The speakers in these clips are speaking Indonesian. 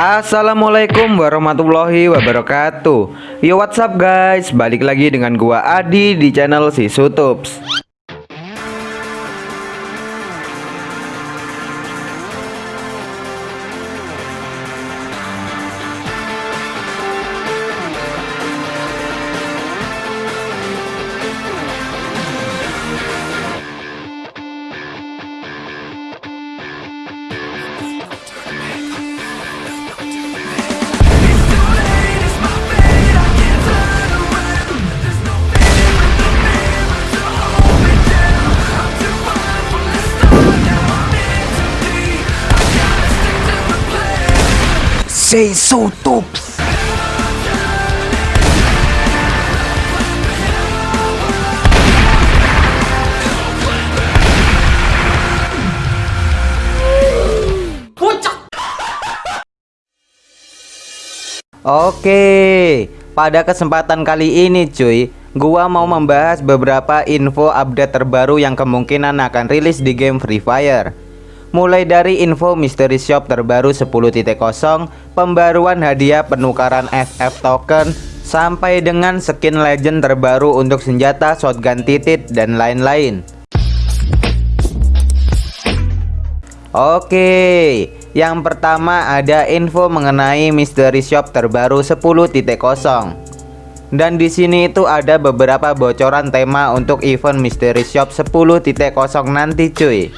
Assalamualaikum warahmatullahi wabarakatuh. Yo what's up guys? Balik lagi dengan gua Adi di channel si Sutups Say Sutups Oke, pada kesempatan kali ini cuy, gua mau membahas beberapa info update terbaru yang kemungkinan akan rilis di game Free Fire. Mulai dari info mystery shop terbaru 10.0, pembaruan hadiah penukaran FF token, sampai dengan skin legend terbaru untuk senjata shotgun titit dan lain-lain. Oke, yang pertama ada info mengenai mystery shop terbaru 10.0. Dan di sini itu ada beberapa bocoran tema untuk event mystery shop 10.0 nanti cuy.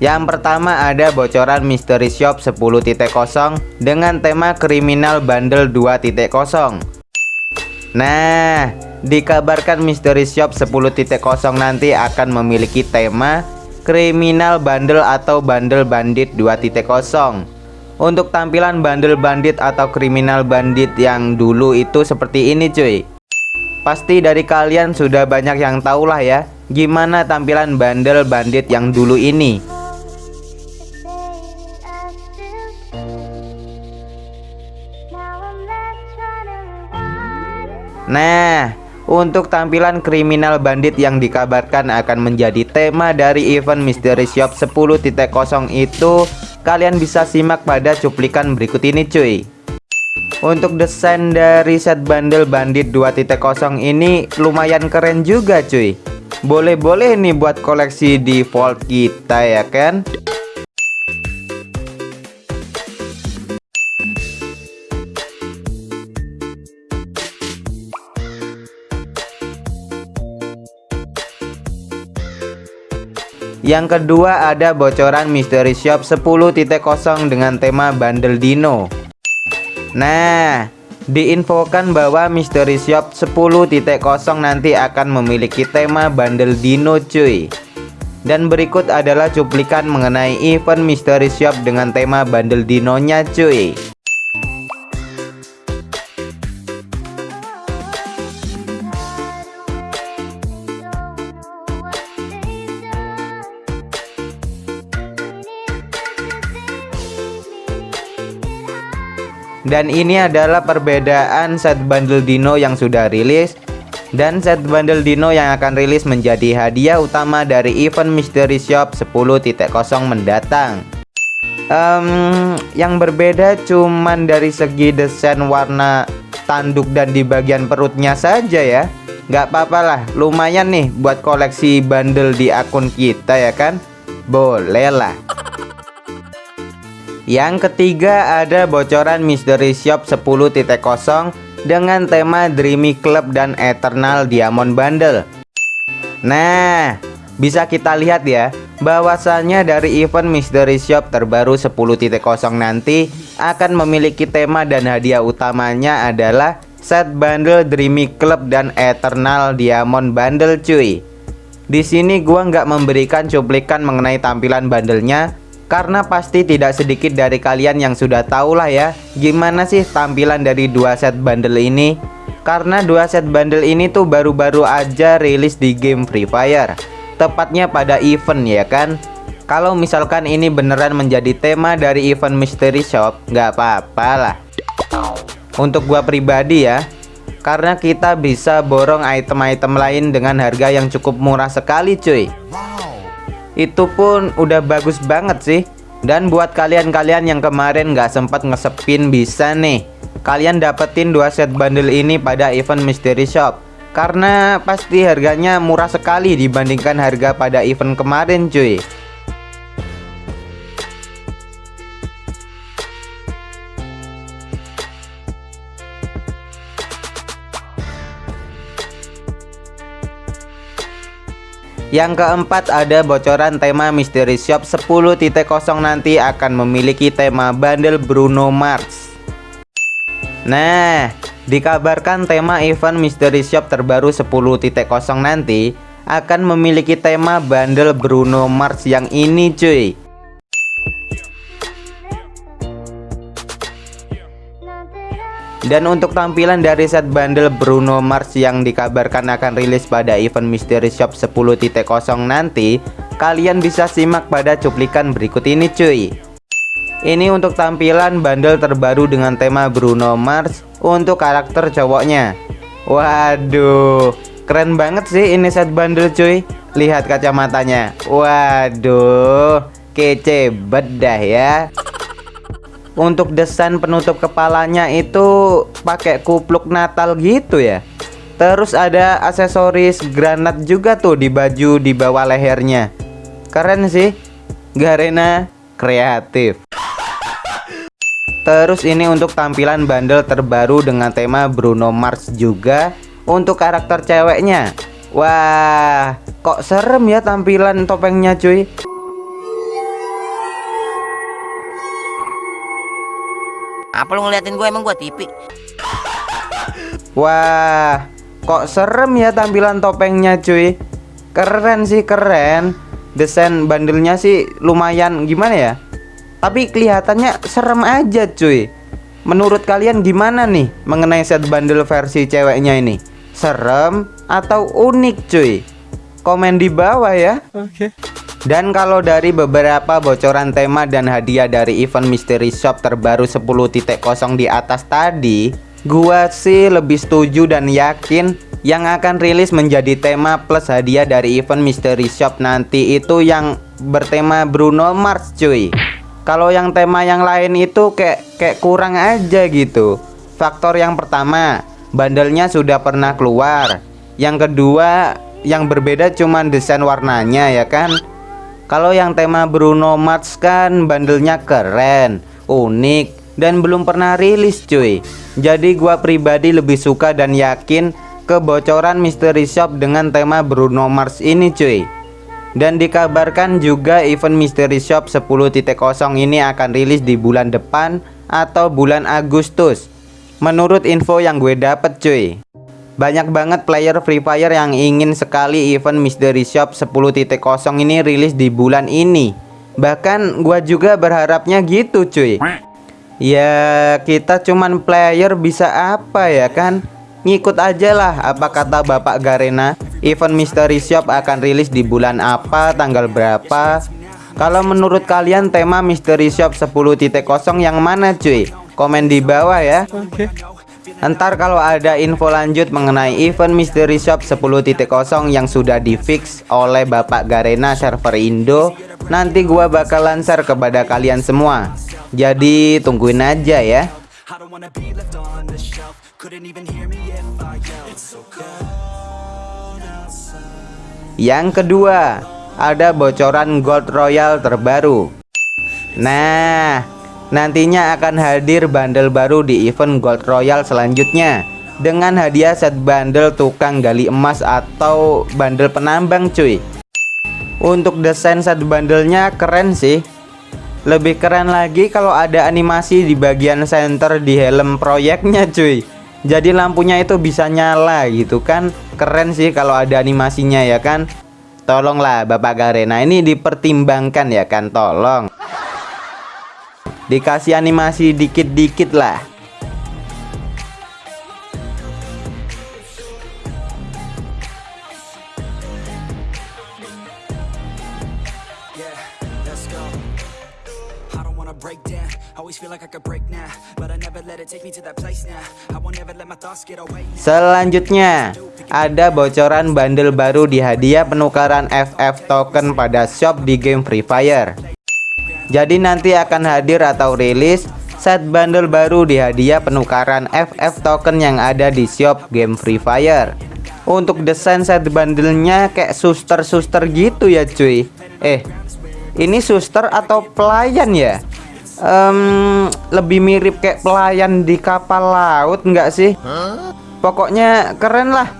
Yang pertama ada bocoran mystery shop 10.0 dengan tema kriminal bundle 2.0. Nah, dikabarkan mystery shop 10.0 nanti akan memiliki tema kriminal bundle atau bundle bandit 2.0 Untuk tampilan bundle bandit atau kriminal bandit yang dulu itu seperti ini cuy. Pasti dari kalian sudah banyak yang tahu lah ya Gimana tampilan bundle bandit yang dulu ini Nah untuk tampilan kriminal bandit yang dikabarkan akan menjadi tema dari event Mystery Shop 10.0 itu Kalian bisa simak pada cuplikan berikut ini cuy. Untuk desain dari set bundle bandit 2.0 ini lumayan keren juga cuy. Boleh-boleh nih buat koleksi di vault kita ya kan Yang kedua ada bocoran Mystery Shop 10.0 dengan tema Bundle Dino. Nah diinfokan bahwa Mystery Shop 10.0 nanti akan memiliki tema Bundle Dino cuy. Dan berikut adalah cuplikan mengenai event Mystery Shop dengan tema Bundle Dinonya cuy Dan ini adalah perbedaan set bundle dino yang sudah rilis. Dan set bundle dino yang akan rilis menjadi hadiah utama dari event mystery shop 10.0 mendatang. Um, Yang berbeda cuman dari segi desain warna tanduk dan di bagian perutnya saja ya. Gak apa-apa lah lumayan nih buat koleksi bundle di akun kita ya kan? Boleh lah yang ketiga ada bocoran Mystery Shop 10.0 dengan tema Dreamy Club dan Eternal Diamond Bundle. Nah, bisa kita lihat ya, bahwasannya dari event Mystery Shop terbaru 10.0 nanti akan memiliki tema dan hadiah utamanya adalah set bundle Dreamy Club dan Eternal Diamond Bundle cuy. Di sini gua nggak memberikan cuplikan mengenai tampilan bundlenya karena pasti tidak sedikit dari kalian yang sudah tahu lah ya Gimana sih tampilan dari dua set bundle ini? Karena dua set bundle ini tuh baru-baru aja rilis di game Free Fire Tepatnya pada event ya kan? Kalau misalkan ini beneran menjadi tema dari event Mystery Shop nggak apa-apa lah. Untuk gua pribadi ya Karena kita bisa borong item-item lain dengan harga yang cukup murah sekali cuy itu pun udah bagus banget sih. Dan buat kalian-kalian yang kemarin nggak sempat ngesepin bisa nih. Kalian dapetin dua set bundle ini pada event Mystery Shop. Karena pasti harganya murah sekali dibandingkan harga pada event kemarin cuy Yang keempat ada bocoran tema Mystery Shop 10.0 nanti akan memiliki tema bundle Bruno Mars. Nah dikabarkan tema event Mystery Shop terbaru 10.0 nanti akan memiliki tema bundle Bruno Mars yang ini cuy Dan untuk tampilan dari set bundle Bruno Mars yang dikabarkan akan rilis pada event Mystery Shop 10.0 nanti Kalian bisa simak pada cuplikan berikut ini cuy. Ini untuk tampilan bundle terbaru dengan tema Bruno Mars untuk karakter cowoknya. Waduh keren banget sih ini set bundle cuy. Lihat kacamatanya. Waduh kece bedah ya untuk desain penutup kepalanya itu pakai kupluk Natal gitu ya. Terus ada aksesoris granat juga tuh di baju di bawah lehernya. Keren sih. Garena kreatif. Terus ini untuk tampilan bundle terbaru dengan tema Bruno Mars juga Untuk karakter ceweknya. Wah kok serem ya tampilan topengnya cuy Apa lu ngeliatin gue emang gue TV? Wah, kok serem ya tampilan topengnya cuy Keren sih keren Desain bandelnya sih lumayan gimana ya Tapi kelihatannya serem aja cuy Menurut kalian gimana nih mengenai set bandel versi ceweknya ini? Serem atau unik cuy? Komen di bawah ya Oke okay. Dan kalau dari beberapa bocoran tema dan hadiah dari event Mystery Shop terbaru 10.0 di atas tadi Gua sih lebih setuju dan yakin yang akan rilis menjadi tema plus hadiah dari event Mystery Shop nanti itu yang bertema Bruno Mars cuy. Kalau yang tema yang lain itu kayak kayak kurang aja gitu. Faktor yang pertama bandelnya sudah pernah keluar. Yang kedua yang berbeda cuman desain warnanya ya kan kalau yang tema Bruno Mars kan bandelnya keren, unik, dan belum pernah rilis cuy. Jadi gua pribadi lebih suka dan yakin kebocoran Mystery Shop dengan tema Bruno Mars ini cuy. Dan dikabarkan juga event Mystery Shop 10.0 ini akan rilis di bulan depan atau bulan Agustus. Menurut info yang gue dapet cuy banyak banget player Free Fire yang ingin sekali event Mystery Shop 10.0 ini rilis di bulan ini. Bahkan gua juga berharapnya gitu cuy. Ya kita cuman player bisa apa ya kan? Ngikut aja lah apa kata Bapak Garena. Event Mystery Shop akan rilis di bulan apa tanggal berapa? Kalau menurut kalian tema Mystery Shop 10.0 yang mana cuy? Komen di bawah ya. Okay. Ntar kalau ada info lanjut mengenai event Mystery Shop 10.0 yang sudah difix oleh Bapak Garena server Indo Nanti gua bakal lancar kepada kalian semua. Jadi tungguin aja ya. Yang kedua Ada bocoran Gold Royal terbaru. Nah Nantinya akan hadir bundle baru di event Gold Royal selanjutnya dengan hadiah set bundle tukang gali emas atau bundle penambang cuy. Untuk desain set bundlenya keren sih. Lebih keren lagi kalau ada animasi di bagian center di helm proyeknya cuy. Jadi lampunya itu bisa nyala gitu kan. Keren sih kalau ada animasinya ya kan. Tolonglah Bapak Garena ini dipertimbangkan ya kan tolong dikasih animasi dikit-dikit lah. Selanjutnya ada bocoran bundle baru di hadiah penukaran FF token pada shop di game Free Fire Jadi nanti akan hadir atau rilis set bundle baru di hadiah penukaran FF token yang ada di shop game Free Fire. Untuk desain set bundlenya kayak suster-suster gitu ya cuy. Eh, ini suster atau pelayan ya? Um, lebih mirip kayak pelayan di kapal laut nggak sih? Pokoknya keren lah.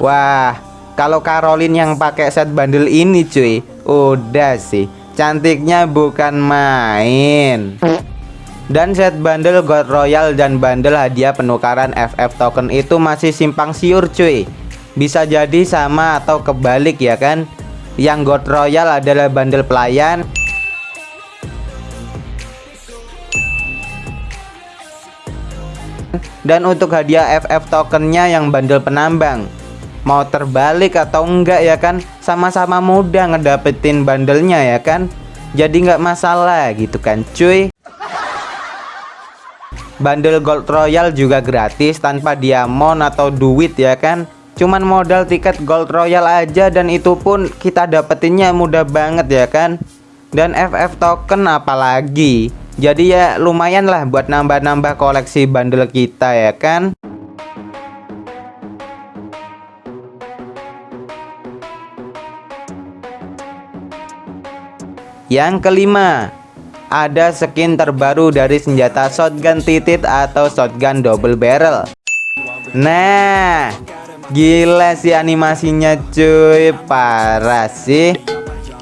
Wah, kalau Caroline yang pakai set bundle ini cuy, udah sih Cantiknya bukan main. Dan set bundle God Royal dan bundle hadiah penukaran FF token itu masih simpang siur cuy. Bisa jadi sama atau kebalik ya kan? Yang God Royal adalah bundle pelayan. Dan untuk hadiah FF tokennya yang bundle penambang mau terbalik atau enggak ya kan? Sama-sama mudah ngedapetin bandelnya ya kan? Jadi nggak masalah gitu kan cuy. Bandel Gold Royal juga gratis tanpa diamond atau duit ya kan? Cuman modal tiket Gold Royal aja dan itu pun kita dapetinnya mudah banget ya kan? Dan FF token apalagi? Jadi ya lumayan lah buat nambah-nambah koleksi bandel kita ya kan Yang kelima, ada skin terbaru dari senjata shotgun titit atau shotgun double barrel. Nah, gila sih animasinya cuy, parah sih.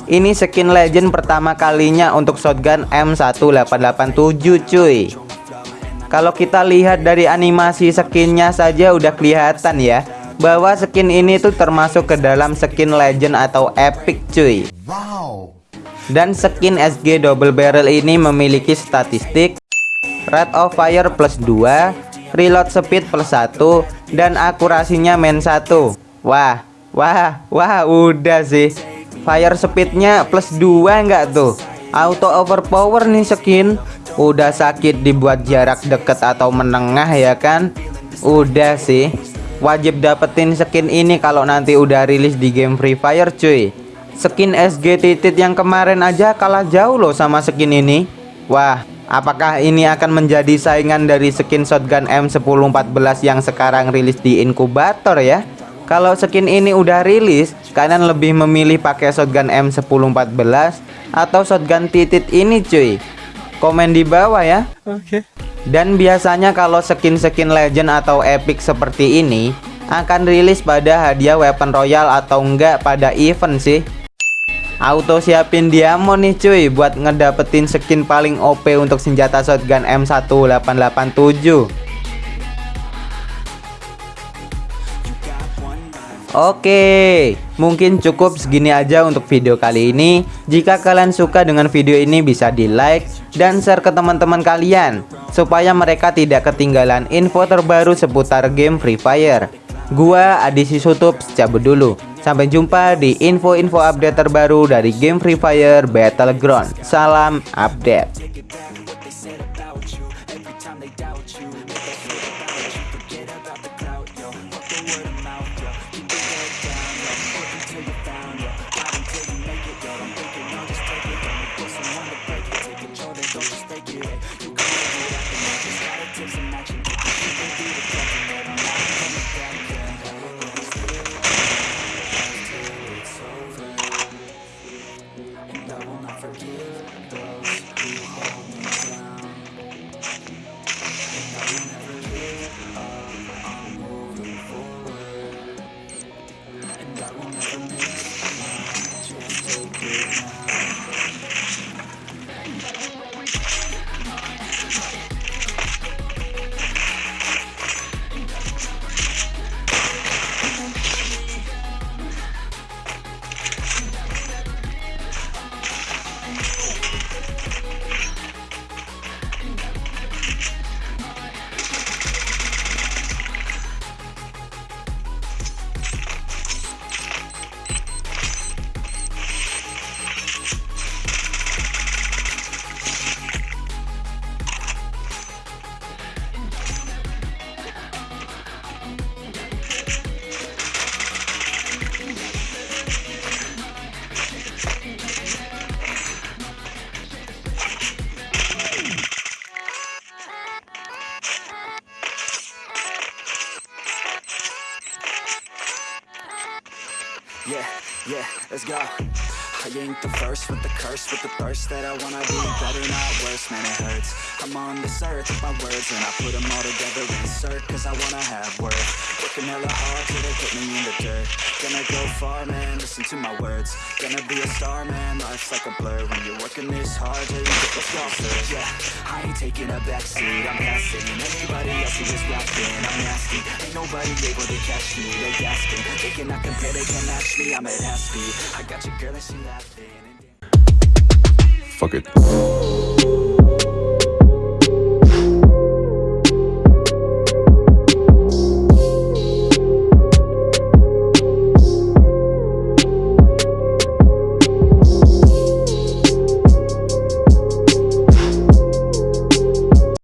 Ini skin legend pertama kalinya untuk shotgun M1887 cuy. Kalau kita lihat dari animasi skinnya saja udah kelihatan ya bahwa skin ini tuh termasuk ke dalam skin legend atau epic cuy. Wow. Dan skin SG double barrel ini memiliki statistik rate of fire plus 2, reload speed plus 1, dan akurasinya main 1. Wah, wah, wah, udah sih. Fire speednya plus 2 enggak tuh? Auto overpower nih skin. Udah sakit dibuat jarak deket atau menengah ya kan? Udah sih. Wajib dapetin skin ini kalau nanti udah rilis di game Free Fire cuy. Skin SG titit yang kemarin aja kalah jauh loh sama skin ini. Wah apakah ini akan menjadi saingan dari skin shotgun M1014 yang sekarang rilis di inkubator ya? Kalau skin ini udah rilis Kalian lebih memilih pakai shotgun M1014 Atau shotgun titit ini cuy? Komen di bawah ya. Oke. Okay. Dan biasanya kalau skin-skin legend atau epic seperti ini akan rilis pada hadiah weapon royal atau enggak pada event sih Auto siapin diamond nih cuy buat ngedapetin skin paling OP untuk senjata shotgun M1887 Oke, mungkin cukup segini aja untuk video kali ini. Jika kalian suka dengan video ini bisa di like dan share ke teman-teman kalian supaya mereka tidak ketinggalan info terbaru seputar game Free Fire. Gua Adi Sutup cabut dulu. Sampai jumpa di info-info update terbaru dari game Free Fire Battleground. Salam update. Yeah, yeah, let's go. I ain't the first with the curse, with the thirst that I wanna be better, not worse, man, it hurts. I'm on this earth with my words, and I put them all together, insert, cause I wanna have worth. Working hella hard till they put me in the dirt. Gonna go far, man, listen to my words. Gonna be a star, man, life's like a blur. When you're working this hard till you get the flosses. Yeah, I ain't taking a backseat, I'm passing. Anybody else rapping, I'm nasty. Ain't nobody able to catch me, they gasping. They cannot compare, they can't match me, I'm at half speed. I got your girl and she laughing. Fuck it.